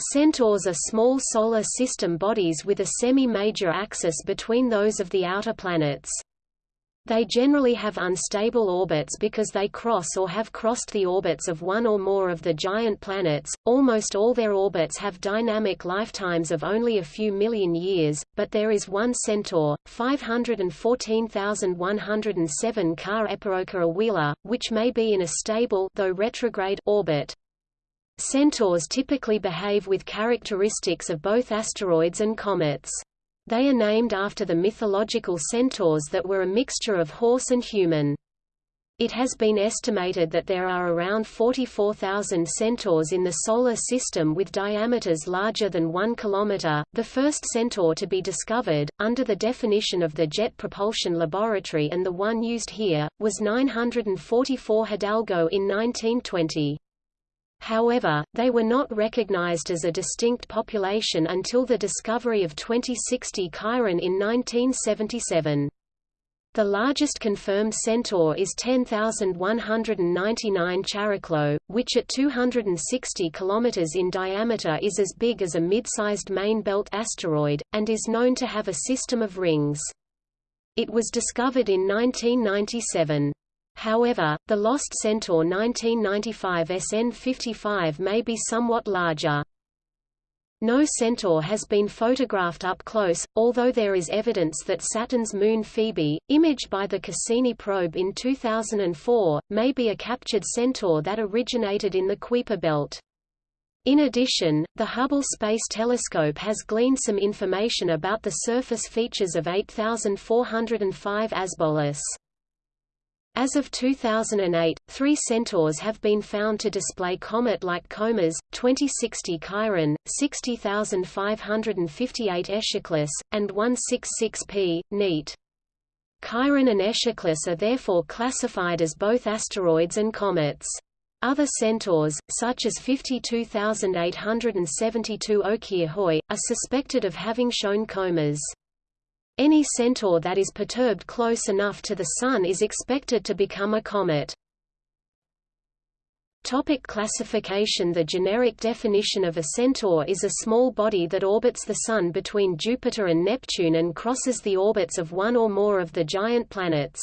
Centaurs are small solar system bodies with a semi-major axis between those of the outer planets. They generally have unstable orbits because they cross or have crossed the orbits of one or more of the giant planets. Almost all their orbits have dynamic lifetimes of only a few million years, but there is one Centaur, 514,107 Ka'epaoka'awela, which may be in a stable though retrograde orbit. Centaurs typically behave with characteristics of both asteroids and comets. They are named after the mythological centaurs that were a mixture of horse and human. It has been estimated that there are around 44,000 centaurs in the Solar System with diameters larger than 1 km. The first centaur to be discovered, under the definition of the Jet Propulsion Laboratory and the one used here, was 944 Hidalgo in 1920. However, they were not recognized as a distinct population until the discovery of 2060 Chiron in 1977. The largest confirmed centaur is 10,199 Chariklo, which at 260 km in diameter is as big as a mid-sized main belt asteroid, and is known to have a system of rings. It was discovered in 1997. However, the lost Centaur 1995 SN55 may be somewhat larger. No Centaur has been photographed up close, although there is evidence that Saturn's moon Phoebe, imaged by the Cassini probe in 2004, may be a captured Centaur that originated in the Kuiper belt. In addition, the Hubble Space Telescope has gleaned some information about the surface features of 8405 Asbolus. As of 2008, three centaurs have been found to display comet-like comas, 2060 Chiron, 60558 Echeclus, and 166P, NEAT. Chiron and Echeclus are therefore classified as both asteroids and comets. Other centaurs, such as 52872 Okyrhoe, are suspected of having shown comas. Any centaur that is perturbed close enough to the Sun is expected to become a comet. Topic classification The generic definition of a centaur is a small body that orbits the Sun between Jupiter and Neptune and crosses the orbits of one or more of the giant planets.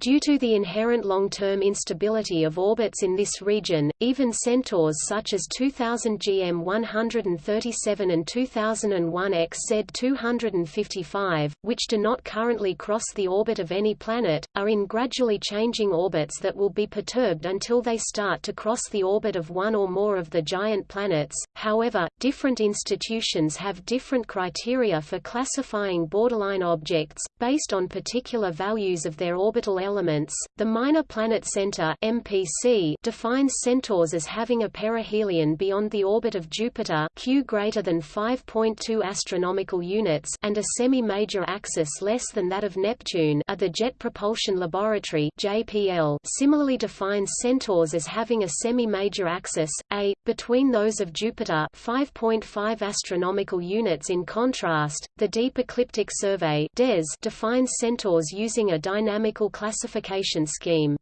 Due to the inherent long-term instability of orbits in this region, even centaurs such as 2000 GM 137 and 2001 XZ 255, which do not currently cross the orbit of any planet, are in gradually changing orbits that will be perturbed until they start to cross the orbit of one or more of the giant planets. However, different institutions have different criteria for classifying borderline objects, based on particular values of their orbital elements. The Minor Planet Center (MPC) defines centaurs as having a perihelion beyond the orbit of Jupiter, Q greater than 5.2 astronomical units, and a semi-major axis less than that of Neptune. Are the Jet Propulsion Laboratory (JPL) similarly defines centaurs as having a semi-major axis, a between those of Jupiter, 5.5 astronomical units. In contrast, the Deep Ecliptic Survey (DES) defines centaurs using a dynamical classification classification scheme.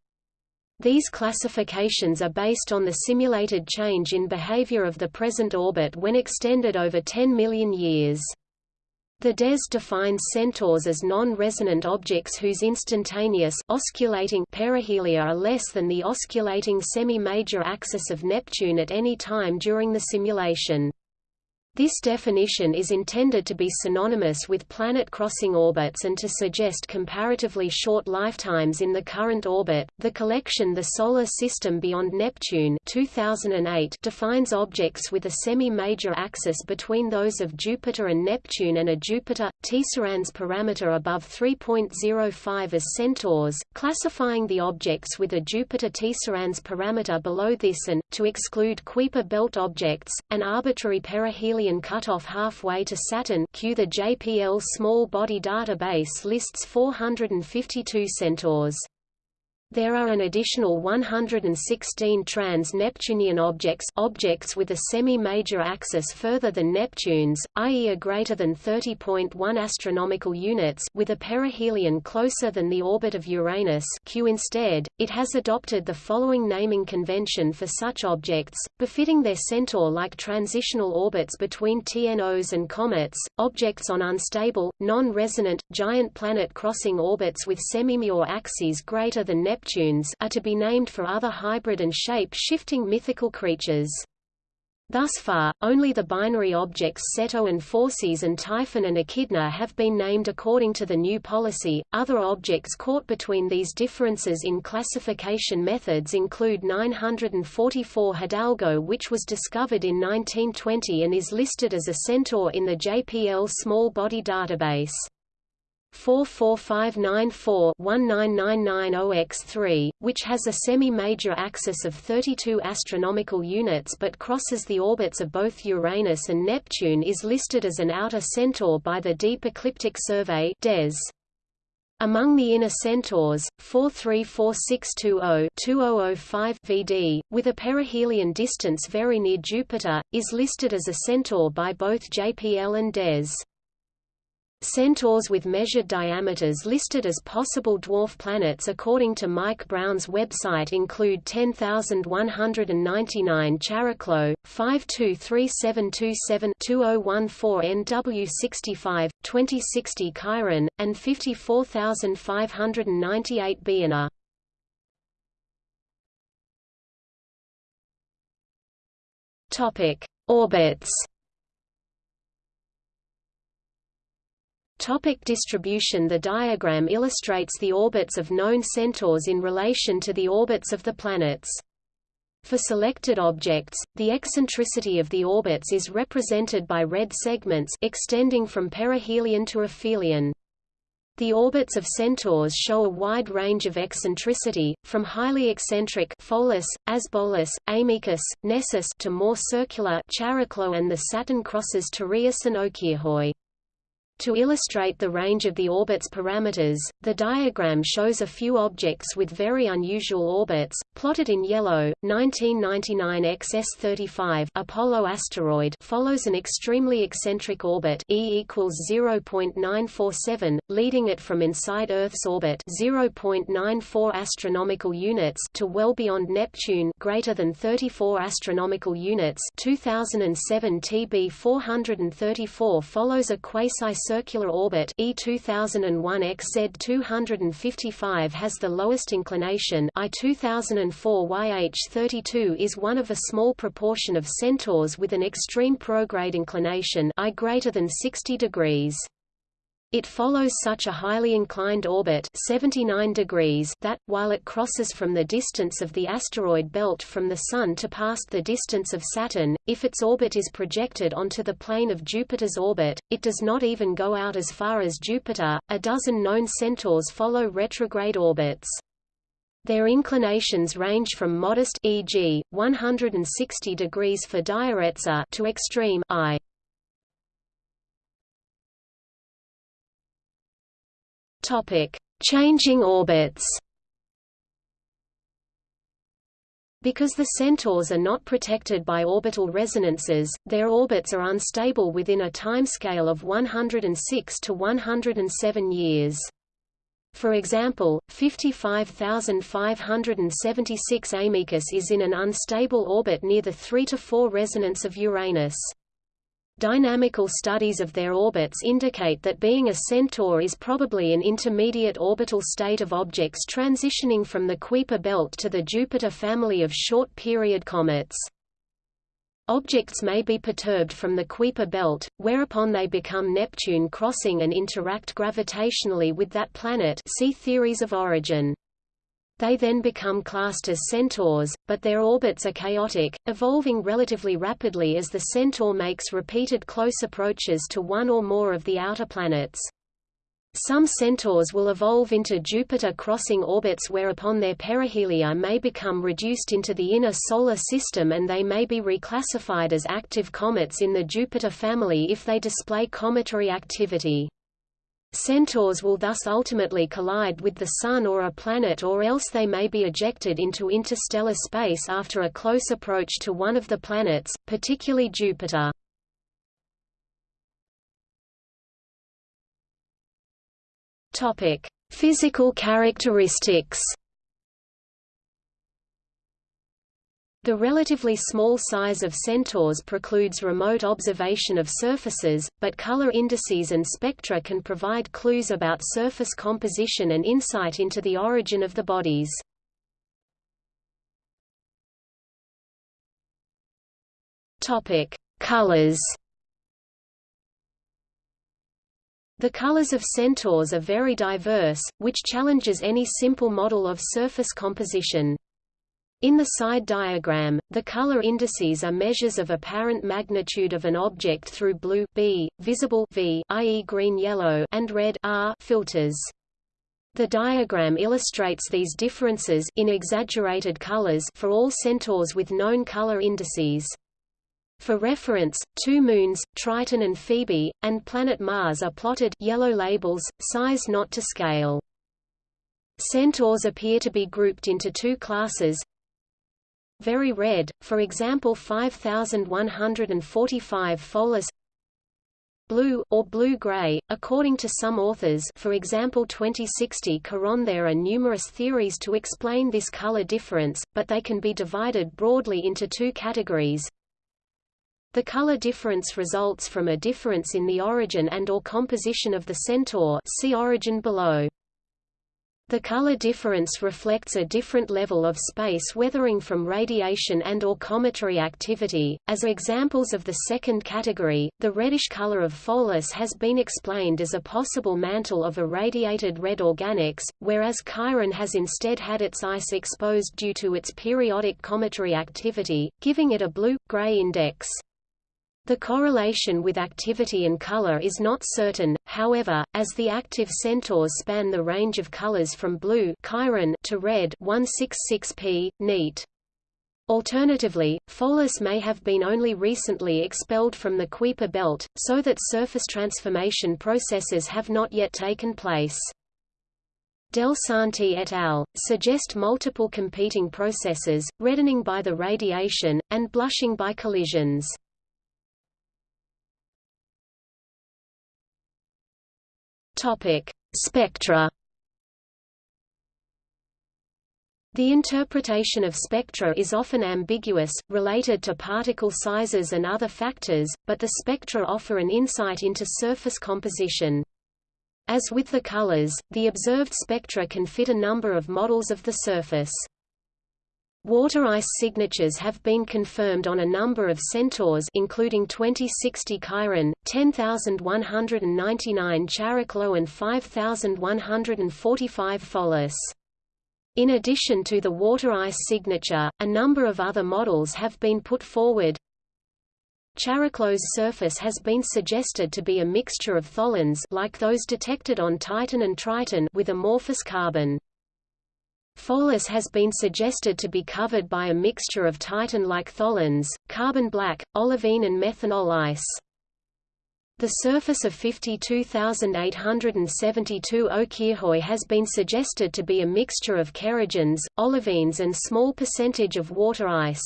These classifications are based on the simulated change in behavior of the present orbit when extended over 10 million years. The DES defines centaurs as non-resonant objects whose instantaneous osculating perihelia are less than the osculating semi-major axis of Neptune at any time during the simulation. This definition is intended to be synonymous with planet-crossing orbits and to suggest comparatively short lifetimes in the current orbit. The collection The Solar System Beyond Neptune 2008 defines objects with a semi-major axis between those of Jupiter and Neptune and a Jupiter Tisserand's parameter above 3.05 as centaurs, classifying the objects with a Jupiter Tisserand's parameter below this and to exclude Kuiper belt objects, an arbitrary perihelion cut off halfway to Saturn Q. The JPL Small Body Database lists 452 centaurs. There are an additional 116 trans-Neptunian objects objects with a semi-major axis further than Neptune's, i.e. are greater than 30.1 astronomical units with a perihelion closer than the orbit of Uranus Q instead, it has adopted the following naming convention for such objects, befitting their centaur-like transitional orbits between TNOs and comets, objects on unstable, non-resonant, giant planet-crossing orbits with semi-major axes greater than Neptune Neptunes are to be named for other hybrid and shape-shifting mythical creatures. Thus far, only the binary objects Ceto and Phorcys and Typhon and Echidna have been named according to the new policy. Other objects caught between these differences in classification methods include 944 Hidalgo, which was discovered in 1920 and is listed as a centaur in the JPL Small Body Database. 44594-19990X3, which has a semi-major axis of 32 astronomical units but crosses the orbits of both Uranus and Neptune is listed as an outer centaur by the Deep Ecliptic Survey DES. Among the inner centaurs, 434620-2005 VD, with a perihelion distance very near Jupiter, is listed as a centaur by both JPL and DES. Centaurs with measured diameters listed as possible dwarf planets according to Mike Brown's website include 10199 Chariklo, 523727-2014 NW65, 2060 Chiron, and 54598 Bienor. Topic: Orbits Topic distribution The diagram illustrates the orbits of known centaurs in relation to the orbits of the planets. For selected objects, the eccentricity of the orbits is represented by red segments extending from perihelion to aphelion. The orbits of centaurs show a wide range of eccentricity, from highly eccentric Pholus, Asbolus, Amycus, Nessus to more circular Chariklo and the Saturn crosses Tereus and Okyrhoe. To illustrate the range of the orbit's parameters, the diagram shows a few objects with very unusual orbits, plotted in yellow. 1999 XS35 Apollo asteroid follows an extremely eccentric orbit E equals 0.947, leading it from inside Earth's orbit 0.94 astronomical units to well beyond Neptune greater than 34 astronomical units. 2007 TB 434 follows a quasi circular orbit E 2001 XZ 255 has the lowest inclination I 2004 YH 32 is one of a small proportion of centaurs with an extreme prograde inclination I greater than 60 degrees. It follows such a highly inclined orbit 79 degrees that, while it crosses from the distance of the asteroid belt from the Sun to past the distance of Saturn, if its orbit is projected onto the plane of Jupiter's orbit, it does not even go out as far as Jupiter. A dozen known centaurs follow retrograde orbits. Their inclinations range from modest e.g., 160 degrees for Dioretsa to extreme I. Changing orbits. Because the centaurs are not protected by orbital resonances, their orbits are unstable within a timescale of 106 to 107 years. For example, 55,576 Amycus is in an unstable orbit near the 3 to 4 resonance of Uranus. Dynamical studies of their orbits indicate that being a centaur is probably an intermediate orbital state of objects transitioning from the Kuiper belt to the Jupiter family of short-period comets. Objects may be perturbed from the Kuiper belt, whereupon they become Neptune crossing and interact gravitationally with that planet see theories of origin. They then become classed as centaurs, but their orbits are chaotic, evolving relatively rapidly as the centaur makes repeated close approaches to one or more of the outer planets. Some centaurs will evolve into Jupiter-crossing orbits whereupon their perihelia may become reduced into the inner solar system and they may be reclassified as active comets in the Jupiter family if they display cometary activity. Centaurs will thus ultimately collide with the Sun or a planet or else they may be ejected into interstellar space after a close approach to one of the planets, particularly Jupiter. Physical characteristics The relatively small size of centaurs precludes remote observation of surfaces, but color indices and spectra can provide clues about surface composition and insight into the origin of the bodies. Topic: Colors. The colors of centaurs are very diverse, which challenges any simple model of surface composition. In the side diagram, the color indices are measures of apparent magnitude of an object through blue B, visible V, i.e. green-yellow, and red R filters. The diagram illustrates these differences in exaggerated colors for all centaurs with known color indices. For reference, two moons, Triton and Phoebe, and planet Mars are plotted yellow labels, size not to scale. Centaurs appear to be grouped into two classes, very red, for example 5145 Pholus blue or blue-gray, according to some authors for example 2060 Chiron There are numerous theories to explain this color difference, but they can be divided broadly into two categories. The color difference results from a difference in the origin and or composition of the centaur see origin below. The color difference reflects a different level of space weathering from radiation and or cometary activity. As examples of the second category, the reddish color of Pholus has been explained as a possible mantle of irradiated red organics, whereas Chiron has instead had its ice exposed due to its periodic cometary activity, giving it a blue-gray index. The correlation with activity and color is not certain, however, as the active centaurs span the range of colors from blue Chiron to red 166p, neat. Alternatively, Pholus may have been only recently expelled from the Kuiper belt, so that surface transformation processes have not yet taken place. Del Santi et al. suggest multiple competing processes, reddening by the radiation, and blushing by collisions. Topic: Spectra. The interpretation of spectra is often ambiguous, related to particle sizes and other factors, but the spectra offer an insight into surface composition. As with the colors, the observed spectra can fit a number of models of the surface. Water ice signatures have been confirmed on a number of centaurs including 2060 Chiron, 10199 Chariklo and 5145 Pholus. In addition to the water ice signature, a number of other models have been put forward. Chariklo's surface has been suggested to be a mixture of tholins like those detected on Titan and Triton with amorphous carbon. Pholus has been suggested to be covered by a mixture of Titan-like tholins, carbon black, olivine and methanol ice. The surface of 52,872 Okyrhoe has been suggested to be a mixture of kerogens, olivines and small percentage of water ice.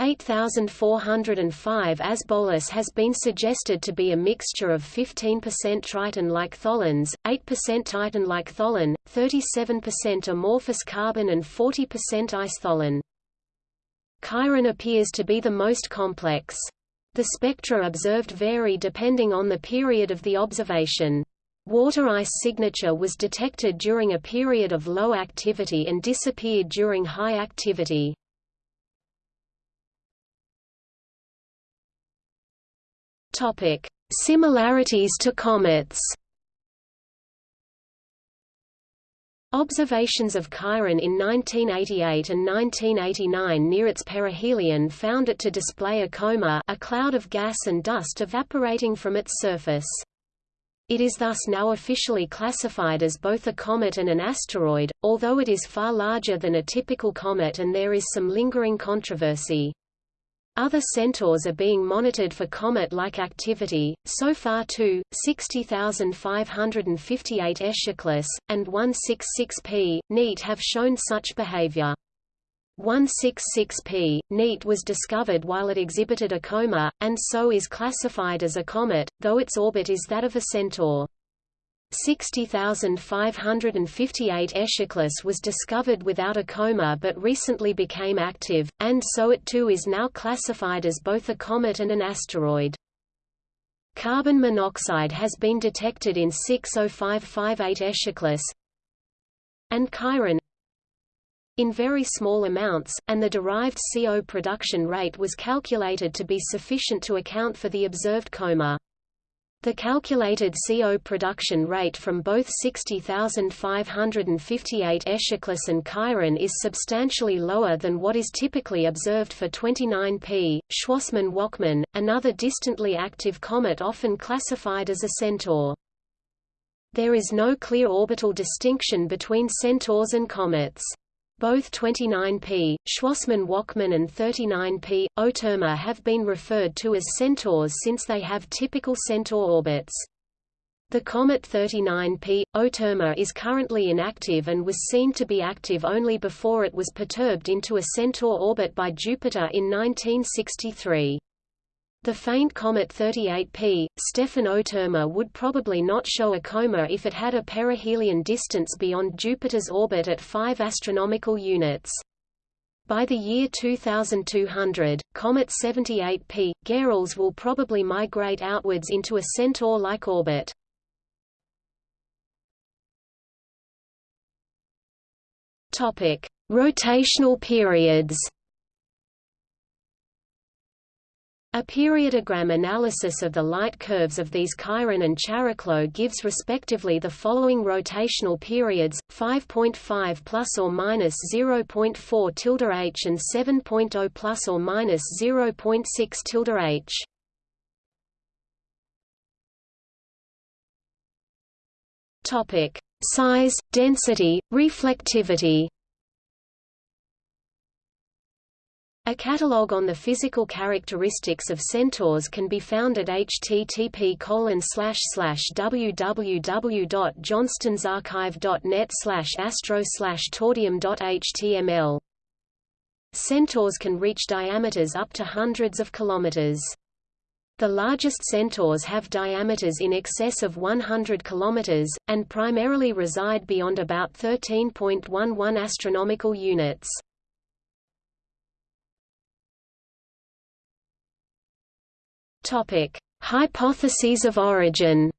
8405 Asbolus has been suggested to be a mixture of 15% Triton-like tholins, 8% Titan-like tholin, 37% amorphous carbon and 40% ice tholin. Chiron appears to be the most complex. The spectra observed vary depending on the period of the observation. Water ice signature was detected during a period of low activity and disappeared during high activity. Topic: Similarities to comets. Observations of Chiron in 1988 and 1989 near its perihelion found it to display a coma a cloud of gas and dust evaporating from its surface. It is thus now officially classified as both a comet and an asteroid, although it is far larger than a typical comet and there is some lingering controversy. Other centaurs are being monitored for comet-like activity, so far two, 60558 Echeclus, and 166P, NEAT have shown such behavior. 166P, NEAT was discovered while it exhibited a coma, and so is classified as a comet, though its orbit is that of a centaur. 60,558 Echeclus was discovered without a coma but recently became active, and so it too is now classified as both a comet and an asteroid. Carbon monoxide has been detected in 60558 Echeclus and Chiron in very small amounts, and the derived CO production rate was calculated to be sufficient to account for the observed coma. The calculated CO production rate from both 60,558 Echeclus and Chiron is substantially lower than what is typically observed for 29P. Schwassmann-Wachmann, another distantly active comet often classified as a centaur. There is no clear orbital distinction between centaurs and comets. Both 29P, Schwassmann-Wachmann and 39P, Oterma have been referred to as centaurs since they have typical centaur orbits. The comet 39P, Oterma is currently inactive and was seen to be active only before it was perturbed into a centaur orbit by Jupiter in 1963. The faint comet 38P, Stephan Oterma would probably not show a coma if it had a perihelion distance beyond Jupiter's orbit at 5 astronomical units. By the year 2200, comet 78P, Gehrels will probably migrate outwards into a centaur-like orbit. Topic: Rotational periods. A periodogram analysis of the light curves of these Chiron and Chariklo gives respectively the following rotational periods: 5.5 plus or minus 0.4 tilde h and 7.0 plus or minus 0.6 tilde h. Topic: Size, density, reflectivity. A catalogue on the physical characteristics of centaurs can be found at http www.johnstonsarchive.net astro tordium.html. Centaurs can reach diameters up to hundreds of kilometers. The largest centaurs have diameters in excess of 100 kilometers, and primarily reside beyond about 13.11 astronomical units. Topic: Hypotheses of origin.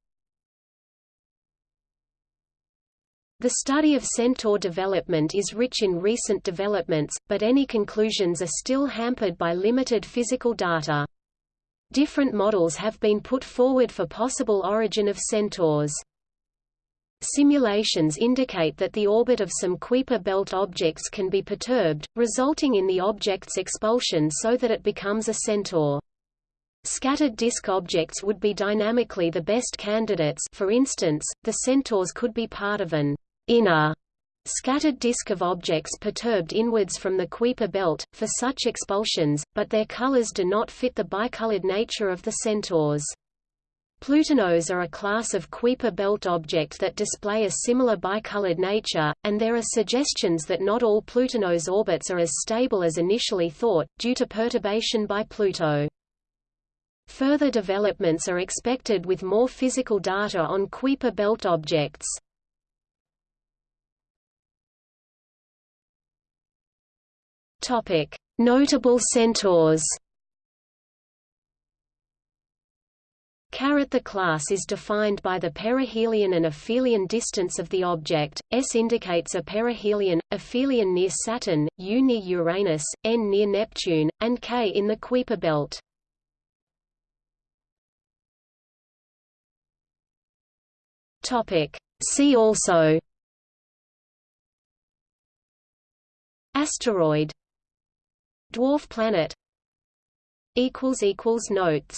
The study of centaur development is rich in recent developments, but any conclusions are still hampered by limited physical data. Different models have been put forward for possible origin of centaurs. Simulations indicate that the orbit of some Kuiper belt objects can be perturbed, resulting in the object's expulsion so that it becomes a centaur. Scattered disk objects would be dynamically the best candidates for instance, the centaurs could be part of an inner scattered disk of objects perturbed inwards from the Kuiper belt, for such expulsions, but their colors do not fit the bicolored nature of the centaurs. Plutinos are a class of Kuiper belt object that display a similar bicolored nature, and there are suggestions that not all Plutinos orbits are as stable as initially thought, due to perturbation by Pluto. Further developments are expected with more physical data on Kuiper belt objects. Topic: Notable centaurs. Carat the class is defined by the perihelion and aphelion distance of the object. S indicates a perihelion, aphelion near Saturn, U near Uranus, N near Neptune, and K in the Kuiper belt. Topic. See also. Asteroid. Dwarf planet. Notes